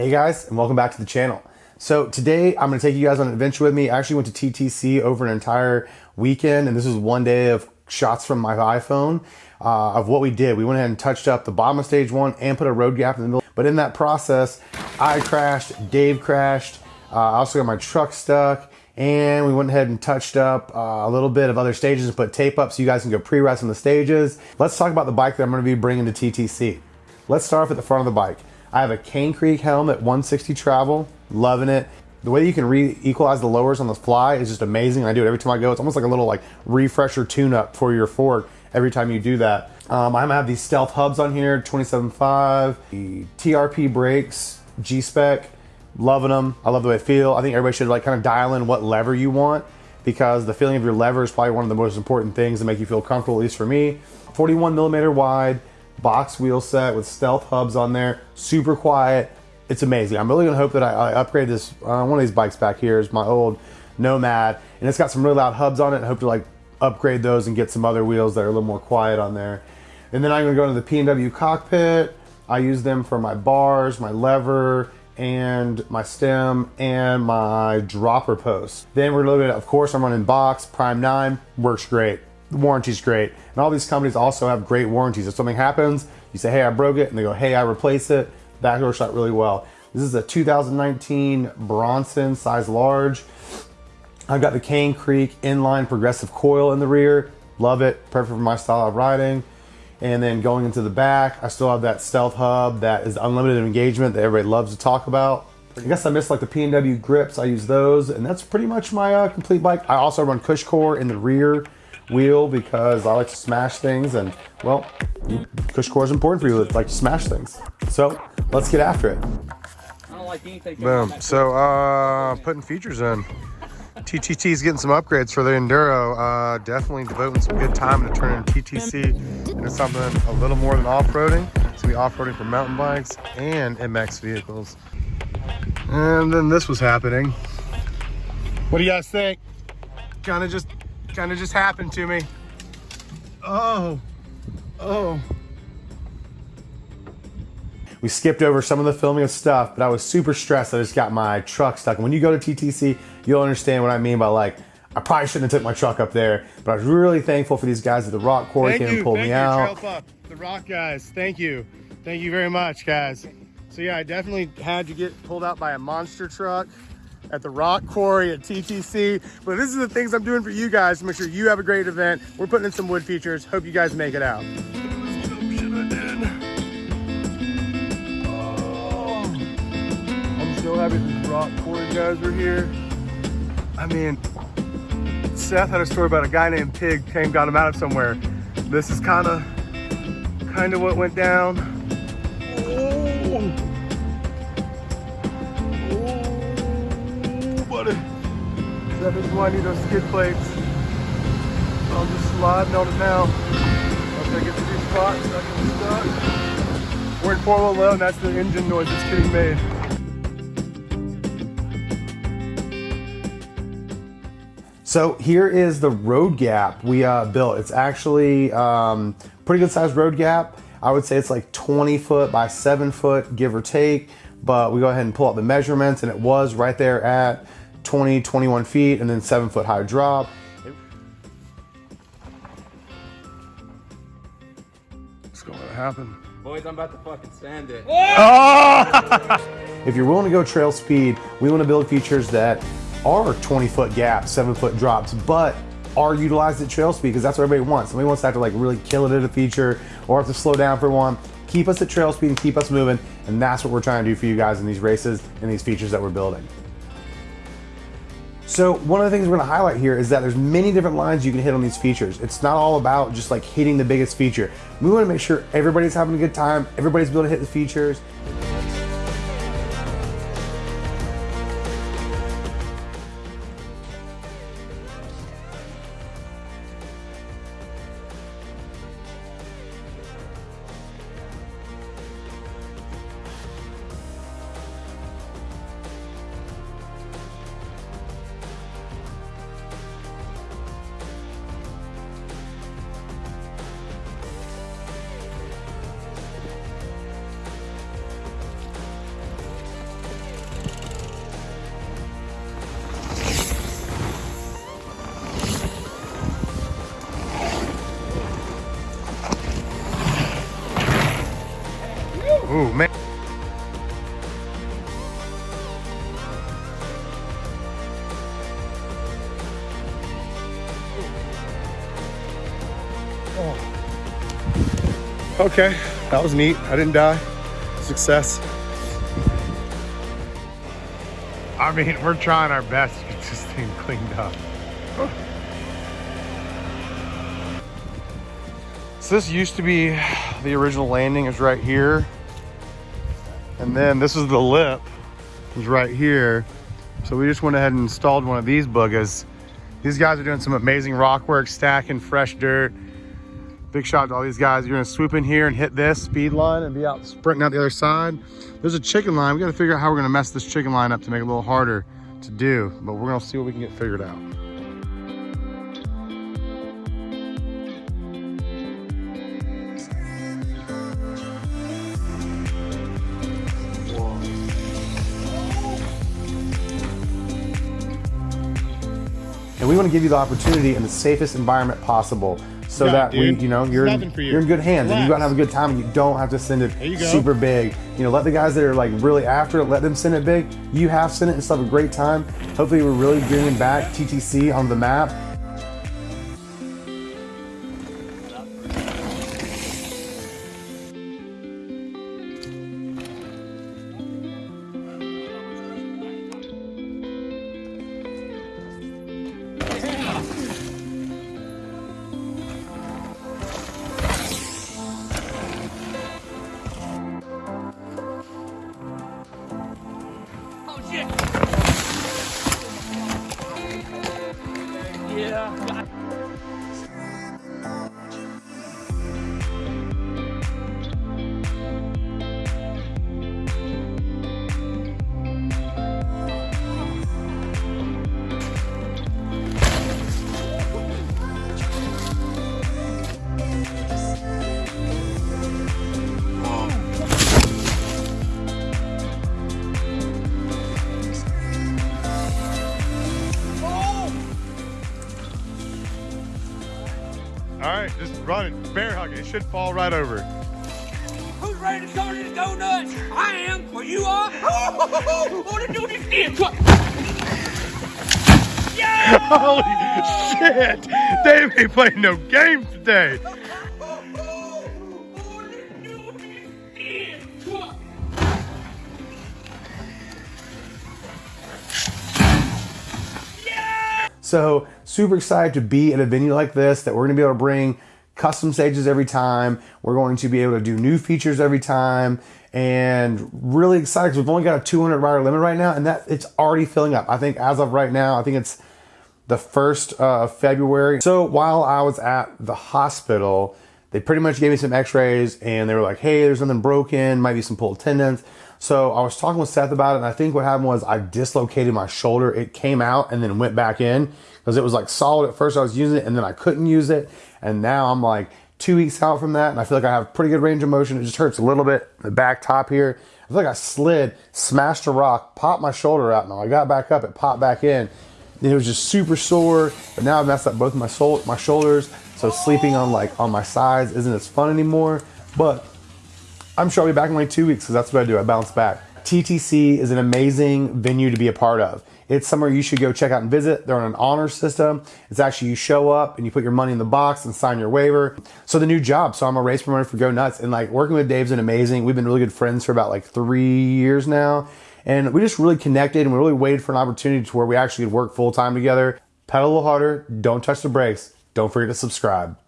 Hey guys, and welcome back to the channel. So today I'm gonna take you guys on an adventure with me. I actually went to TTC over an entire weekend, and this was one day of shots from my iPhone uh, of what we did. We went ahead and touched up the bottom of stage one and put a road gap in the middle. But in that process, I crashed, Dave crashed, uh, I also got my truck stuck, and we went ahead and touched up uh, a little bit of other stages and put tape up so you guys can go pre-rest on the stages. Let's talk about the bike that I'm gonna be bringing to TTC. Let's start off at the front of the bike. I have a Cane Creek helmet 160 travel, loving it. The way you can re-equalize the lowers on the fly is just amazing. I do it every time I go. It's almost like a little like refresher tune-up for your fork every time you do that. Um, I'm gonna have these stealth hubs on here, 27.5, the TRP brakes, G-Spec, loving them. I love the way they feel. I think everybody should like kind of dial in what lever you want because the feeling of your lever is probably one of the most important things to make you feel comfortable, at least for me. 41 millimeter wide, box wheel set with stealth hubs on there, super quiet. It's amazing. I'm really gonna hope that I, I upgrade this. Uh, one of these bikes back here is my old Nomad, and it's got some really loud hubs on it. I hope to like upgrade those and get some other wheels that are a little more quiet on there. And then I'm gonna go into the PNW cockpit. I use them for my bars, my lever, and my stem and my dropper post. Then we're looking at, of course, I'm running box, Prime 9, works great. The warranty's great. And all these companies also have great warranties. If something happens, you say, hey, I broke it, and they go, hey, I replace it. That works out really well. This is a 2019 Bronson size large. I've got the Cane Creek inline progressive coil in the rear. Love it, perfect for my style of riding. And then going into the back, I still have that stealth hub that is unlimited engagement that everybody loves to talk about. I guess I missed like the PNW grips. I use those, and that's pretty much my uh, complete bike. I also run Cushcore in the rear wheel because I like to smash things and well, Cushcore is important for you to like to smash things. So let's get after it. I don't like anything. Boom. So uh, putting features in. TTC is getting some upgrades for the Enduro. Uh, definitely devoting some good time to turning TTC into something a little more than off-roading. It's gonna be off-roading for mountain bikes and MX vehicles. And then this was happening. What do you guys think? Kind of just kind of just happened to me. Oh, oh. We skipped over some of the filming of stuff, but I was super stressed. I just got my truck stuck. And when you go to TTC, you'll understand what I mean by like, I probably shouldn't have took my truck up there, but I was really thankful for these guys at the Rock Quarry came and pulled me you, out. The Rock guys, thank you. Thank you very much, guys. So yeah, I definitely had to get pulled out by a monster truck at the Rock Quarry at TTC. But this is the things I'm doing for you guys to make sure you have a great event. We're putting in some wood features. Hope you guys make it out. I'm so happy the Rock Quarry guys were here. I mean, Seth had a story about a guy named Pig came got him out of somewhere. This is kind of kind of what went down. That is why I need those skid plates. I'm just sliding on it now. Once I get to these spots, I can. We're in 411, that's the engine noise that's getting made. So here is the road gap we uh, built. It's actually um, pretty good sized road gap. I would say it's like 20 foot by seven foot, give or take. But we go ahead and pull out the measurements and it was right there at 20, 21 feet, and then seven foot high drop. What's going to happen? Boys, I'm about to fucking stand it. Oh! if you're willing to go trail speed, we want to build features that are 20 foot gaps, seven foot drops, but are utilized at trail speed because that's what everybody wants. Somebody wants to have to like really kill it at a feature or have to slow down for one. Keep us at trail speed and keep us moving. And that's what we're trying to do for you guys in these races and these features that we're building. So one of the things we're gonna highlight here is that there's many different lines you can hit on these features. It's not all about just like hitting the biggest feature. We wanna make sure everybody's having a good time, everybody's able to hit the features. Okay, that was neat. I didn't die. Success. I mean, we're trying our best to get this thing cleaned up. So this used to be the original landing is right here. And then this is the lip is right here. So we just went ahead and installed one of these buggers. These guys are doing some amazing rock work, stacking fresh dirt. Big shout out to all these guys. You're gonna swoop in here and hit this speed line and be out sprinting out the other side. There's a chicken line. We gotta figure out how we're gonna mess this chicken line up to make it a little harder to do, but we're gonna see what we can get figured out. And we want to give you the opportunity in the safest environment possible so Yeah, that we, you know, you're in, you. you're in good hands and you Relax. gotta have a good time and you don't have to send it super big. You know, let the guys that are like really after it, let them send it big. You have sent it and still have a great time. Hopefully we're really bringing back TTC on the map. All right, just run it. Bear hug it. It should fall right over. Who's ready to start this go nuts? I am. Well, you are. Oh, want to do this again? Yeah! Holy shit! They ain't playing no games today. So super excited to be at a venue like this that we're gonna be able to bring custom stages every time. We're going to be able to do new features every time and really excited because we've only got a 200 rider limit right now and that it's already filling up. I think as of right now, I think it's the first uh, of February. So while I was at the hospital, they pretty much gave me some x-rays and they were like, hey, there's something broken, might be some pulled tendons. So I was talking with Seth about it and I think what happened was I dislocated my shoulder. It came out and then went back in because it was like solid at first I was using it and then I couldn't use it. And now I'm like two weeks out from that and I feel like I have pretty good range of motion. It just hurts a little bit, the back top here. I feel like I slid, smashed a rock, popped my shoulder out. Now I got back up, it popped back in. It was just super sore, but now I've messed up both my sol- my shoulders. So sleeping on like on my sides isn't as fun anymore. But I'm sure I'll be back in like two weeks because that's what I do. I bounce back. TTC is an amazing venue to be a part of. It's somewhere you should go check out and visit. They're on an honor system. It's actually you show up and you put your money in the box and sign your waiver. So the new job. So I'm a race promoter for Go Nuts and like working with Dave's been amazing. We've been really good friends for about like three years now. And we just really connected and we really waited for an opportunity to where we actually could work full time together. Pedal a little harder. Don't touch the brakes. Don't forget to subscribe.